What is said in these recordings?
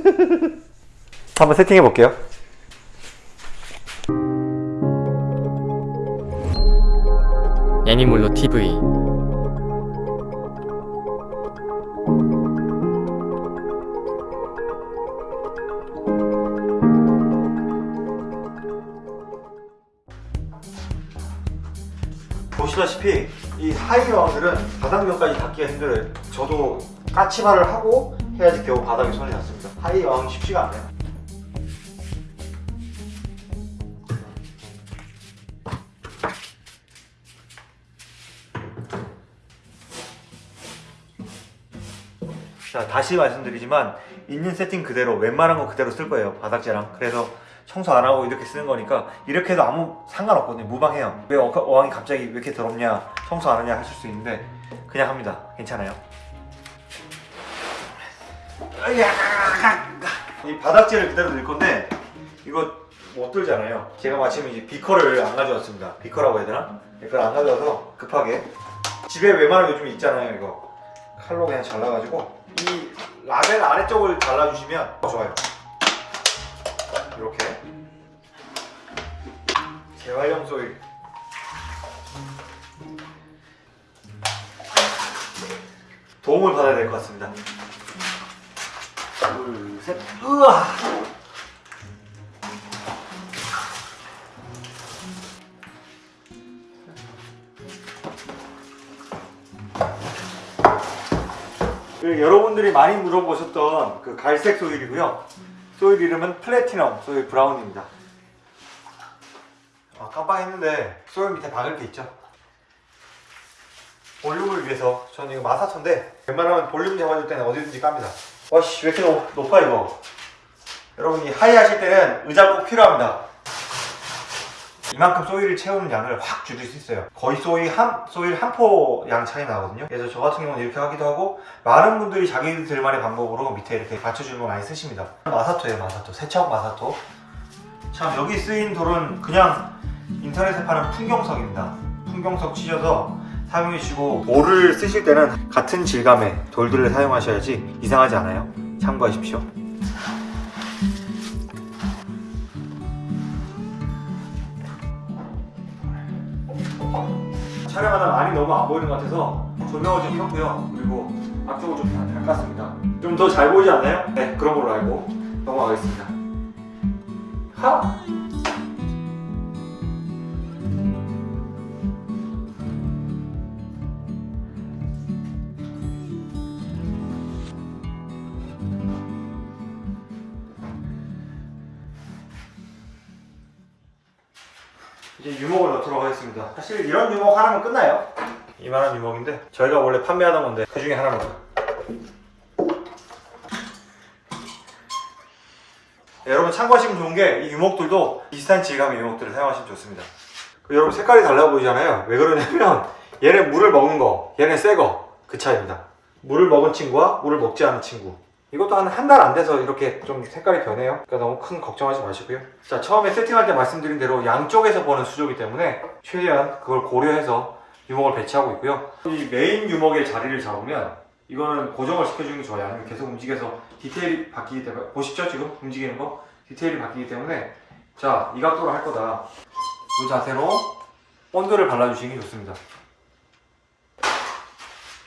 한번 세팅해 볼게요. 애니몰로 TV 보시다시피 이 하이어들은 바닥면까지 닿기가 힘들어요. 저도 까치발을 하고 해야지 겨우 바닥에 손이 닿습니다. 하이어는 쉽지가 않아요. 자 다시 말씀드리지만 있는 세팅 그대로 웬만한 거 그대로 쓸 거예요 바닥재랑. 그래서 청소 안 하고 이렇게 쓰는 거니까 이렇게 해도 아무 상관없거든요 무방해요. 왜 어- 어항이 갑자기 왜 이렇게 더럽냐 청소 안 하냐 하실 수 있는데 그냥 합니다. 괜찮아요 이 바닥재를 그대로 넣을 건데 이거 못 들잖아요. 제가 마침 이제 비커를 안 가져왔습니다. 비커라고 해야 되나? 이걸 안 가져와서 급하게. 집에 웬만하면 요즘 있잖아요 이거. 칼로 그냥 잘라가지고 이 라벨 아래쪽을 잘라주시면 좋아요. 이렇게. 재활용 소일. 도움을 받아야 될 것 같습니다 둘 셋 으아 그 여러분들이 많이 물어보셨던 그 갈색 소일이고요. soil 이름은 Platinum Soil Brown입니다. 아, 깜빡했는데 soil 밑에 박을 게 있죠. 볼륨을 위해서 저는 이거 마사토인데 웬만하면 볼륨 잡아줄 때는 어디든지 깝니다. 와씨 왜 이렇게 높, 높아 이거. 여러분이 high 하실 때는 의자 꼭 필요합니다. 이만큼 soil을 채우는 양을 확 줄일 수 있어요. 거의 soil 한 soil 한 포 양 차이 나거든요. 그래서 저 같은 경우는 이렇게 하기도 하고 많은 분들이 자기들만의 방법으로 밑에 이렇게 받쳐주는 거 많이 쓰십니다. 마사토예요, 마사토. 세척 마사토. 참 여기 쓰인 돌은 그냥 인터넷에 파는 풍경석입니다. 풍경석 치셔서 사용해 주시고 돌을 쓰실 때는 같은 질감의 돌들을 사용하셔야지 이상하지 않아요. 참고하십시오. 촬영하다 많이 너무 안 보이는 것 같아서 조명을 좀 켰고요. 그리고 앞쪽을 좀 닦았습니다. 좀 더 잘 보이지 않나요? 네, 그런 걸로 알고 넘어가겠습니다. 하! 사실 이런 유목 하나면 끝나요. 이만한 유목인데 저희가 원래 판매하던 건데 그 중에 하나입니다. 네, 여러분 참고하시면 좋은 게 이 유목들도 비슷한 질감의 유목들을 사용하시면 좋습니다. 그 여러분 색깔이 달라 보이잖아요. 왜 그러냐면 얘는 물을 먹은 거, 얘는 새 거. 그 차이입니다. 물을 먹은 친구와 물을 먹지 않은 친구. 이것도 한 한 달 안 돼서 이렇게 좀 색깔이 변해요. 그러니까 너무 큰 걱정하지 마시고요. 자, 처음에 세팅할 때 말씀드린 대로 양쪽에서 보는 수조이기 때문에 최대한 그걸 고려해서 유목을 배치하고 있고요. 이 메인 유목의 자리를 잡으면 이거는 고정을 시켜주는 게 좋아요. 아니면 계속 움직여서 디테일이 바뀌기 때문에 보십시오 지금 움직이는 거 디테일이 바뀌기 때문에 자 이 각도로 할 거다. 이 자세로 본드를 발라주시는 게 좋습니다.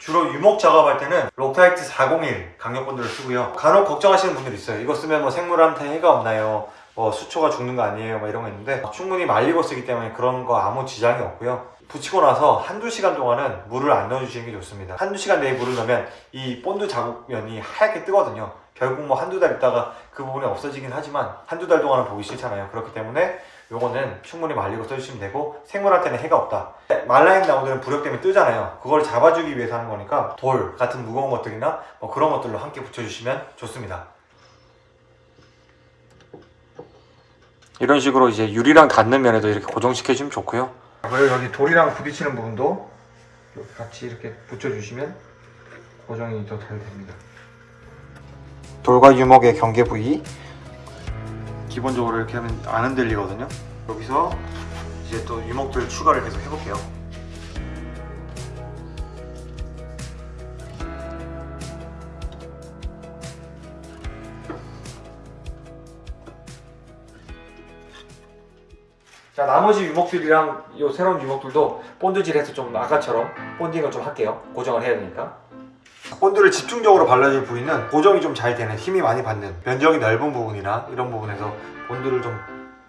주로 유목 작업할 때는 Loctite 401 강력본드를 쓰고요. 간혹 걱정하시는 분들 있어요. 이거 쓰면 뭐 생물한테 해가 없나요? 뭐 수초가 죽는 거 아니에요? 뭐 이런 거 있는데 충분히 말리고 쓰기 때문에 그런 거 아무 지장이 없고요. 붙이고 나서 한두 시간 동안은 물을 안 넣어주시는 게 좋습니다. 한두 시간 내에 물을 넣으면 이 본드 자국면이 하얗게 뜨거든요. 결국 뭐 한두 달 있다가 그 부분이 없어지긴 하지만 한두 달 동안은 보기 싫잖아요. 그렇기 때문에 요거는 충분히 말리고 써주시면 되고 생물한테는 해가 없다. 말라인 나무들은 부력 때문에 뜨잖아요. 그걸 잡아주기 위해서 하는 거니까 돌 같은 무거운 것들이나 뭐 그런 것들로 함께 붙여주시면 좋습니다. 이런 식으로 이제 유리랑 닿는 면에도 이렇게 고정시켜주면 좋고요. 그리고 여기 돌이랑 부딪히는 부분도 같이 이렇게 붙여주시면 고정이 더 잘 됩니다. 돌과 유목의 경계 부위 기본적으로 이렇게 하면 안 흔들리거든요. 여기서 이제 또 유목들 추가를 계속 해볼게요. 자 나머지 유목들이랑 요 새로운 유목들도 본드질해서 좀 아까처럼 본딩을 좀 할게요. 고정을 해야 되니까. 본드를 집중적으로 발라줄 부위는 고정이 좀 잘 되는 힘이 많이 받는 면적이 넓은 부분이나 이런 부분에서 본드를 좀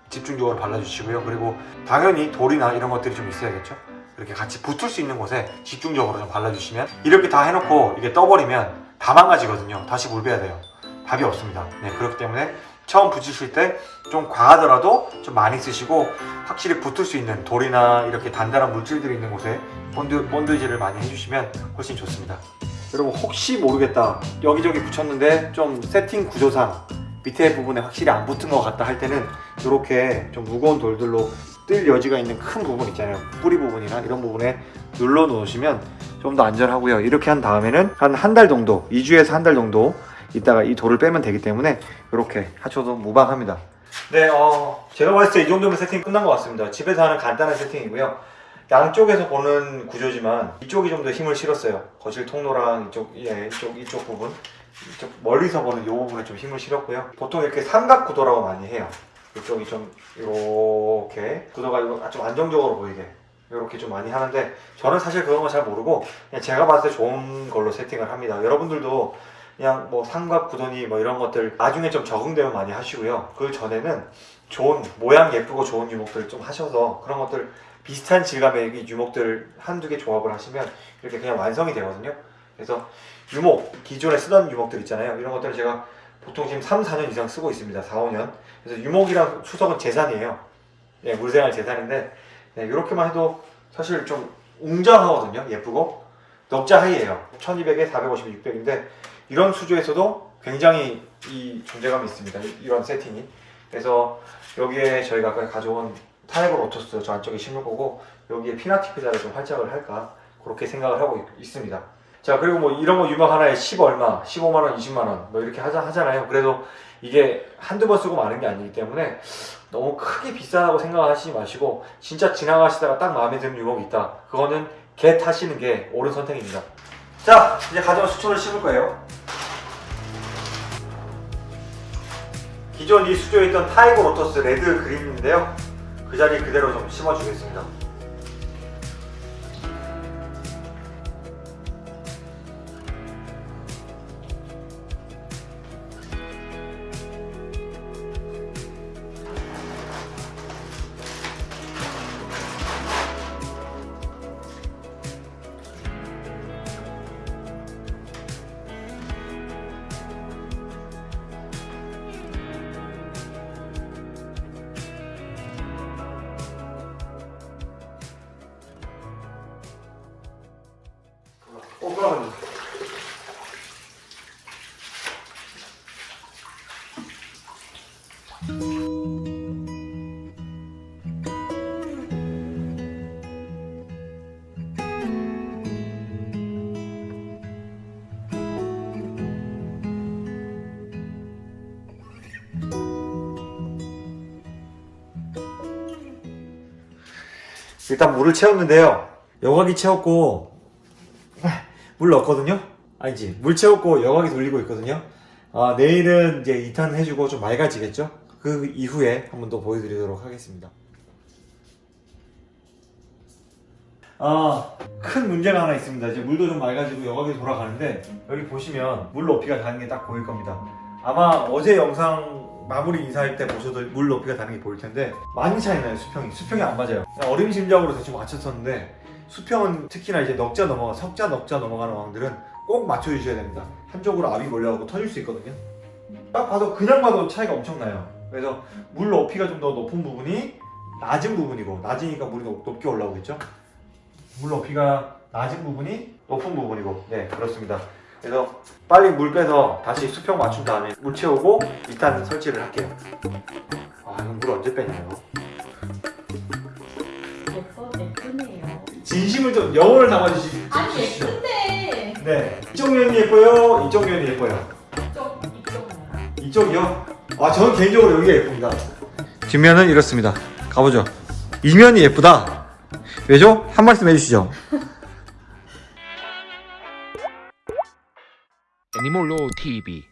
집중적으로 발라주시고요. 그리고 당연히 돌이나 이런 것들이 좀 있어야겠죠? 이렇게 같이 붙을 수 있는 곳에 집중적으로 좀 발라주시면 이렇게 다 해놓고 이게 떠버리면 다 망가지거든요. 다시 물 빼야 돼요. 답이 없습니다. 네 그렇기 때문에 처음 붙이실 때 좀 과하더라도 좀 많이 쓰시고 확실히 붙을 수 있는 돌이나 이렇게 단단한 물질들이 있는 곳에 본드, 본드질을 많이 해주시면 훨씬 좋습니다 여러분 혹시 모르겠다. 여기저기 붙였는데 좀 세팅 구조상 밑에 부분에 확실히 안 붙은 것 같다 할 때는 이렇게 좀 무거운 돌들로 뜰 여지가 있는 큰 부분 있잖아요. 뿌리 부분이나 이런 부분에 눌러 놓으시면 좀 더 안전하고요. 이렇게 한 다음에는 한 한 달 정도 2주에서 한 달 정도 있다가 이 돌을 빼면 되기 때문에 이렇게 하셔도 무방합니다. 네, 어, 제가 봤을 때 이 정도면 세팅 끝난 것 같습니다. 집에서 하는 간단한 세팅이고요 양쪽에서 보는 구조지만 이쪽이 좀 더 힘을 실었어요. 거실 통로랑 이쪽, 예, 이쪽, 이쪽 부분. 이쪽 멀리서 보는 이 부분에 좀 힘을 실었고요. 보통 이렇게 삼각 구도라고 많이 해요. 이쪽이 좀 이렇게 구도가 이거 좀 안정적으로 보이게 이렇게 좀 많이 하는데 저는 사실 그런 거 잘 모르고 그냥 제가 봤을 때 좋은 걸로 세팅을 합니다. 여러분들도 그냥 뭐 삼각 구도니 뭐 이런 것들 나중에 좀 적응되면 많이 하시고요. 그 전에는 좋은 모양 예쁘고 좋은 유목들 좀 하셔서 그런 것들 비슷한 질감의 이 유목들 한두 개 조합을 하시면 이렇게 그냥 완성이 되거든요. 그래서 유목 기존에 쓰던 유목들 있잖아요. 이런 것들을 제가 보통 지금 3, 4년 이상 쓰고 있습니다. 4, 5년. 그래서 유목이랑 수석은 재산이에요. 예, 물생활 재산인데 네, 이렇게만 해도 사실 좀 웅장하거든요. 예쁘고. 넉자 하이에요. 1200에 450에 600인데 이런 수조에서도 굉장히 이 존재감이 있습니다. 이- 이런 세팅이. 그래서 여기에 저희가 아까 가져온 tiger lotus 저 안쪽에 심을 거고 여기에 pinnatifida를 좀 활착을 할까? 그렇게 생각을 하고 있- 있습니다. 자 그리고 뭐 이런 거 유목 하나에 10 얼마 15만원 20만원 뭐 이렇게 하자, 하잖아요. 그래도 이게 한두 번 쓰고 마는 게 아니기 때문에 너무 크게 비싸다고 생각하시지 마시고 진짜 지나가시다가 딱 마음에 드는 유목이 있다. 그거는 get 하시는 게 옳은 선택입니다. 자 이제 가져온 수초를 심을 거예요 기존 이 수조에 있던 tiger lotus red green인데요. 그 자리 그대로 좀 심어주겠습니다 어 그러면 일단 물을 채웠는데요. 여과기 채웠고 물 넣었거든요 아니지 물 채웠고 여과기 돌리고 있거든요 아, 내일은 이제 2탄 해주고 좀 맑아지겠죠 그 이후에 한 번 더 보여드리도록 하겠습니다 아, 큰 문제가 하나 있습니다. 이제 물도 좀 맑아지고 여과기 돌아가는데 여기 보시면 물 높이가 다는 게 딱 보일 겁니다. 아마 어제 영상 마무리 인사할 때 보셔도 물 높이가 다는 게 보일 텐데 많이 차이 나요 수평이. 수평이 안 맞아요. 어림짐작으로 대충 맞췄었는데 수평은 특히나 이제 넉자 넘어가 석자 넉자 넘어가는 왕들은 꼭 맞춰주셔야 됩니다. 한쪽으로 압이 몰려가고 터질 수 있거든요. 딱 봐도 그냥 봐도 차이가 엄청 나요. 그래서 물 높이가 좀 더 높은 부분이 낮은 부분이고 낮으니까 물이 높, 높게 올라오겠죠. 물 높이가 낮은 부분이 높은 부분이고 네 그렇습니다 그래서 빨리 물 빼서 다시 수평 맞춘 다음에 물 채우고 2탄 설치를 할게요 아 이거 물 언제 빼냐 이 진심을 좀 영혼을 담아주시, 아니 예쁜데 네 이쪽 면이 예뻐요? 이쪽 면이 예뻐요? 이쪽 이쪽은 이쪽이요? 아 저는 개인적으로 여기가 예쁩니다. 뒷면은 이렇습니다. 가보죠. 이면이 예쁘다. 왜죠? 한 말씀 해주시죠. 애니몰로 TV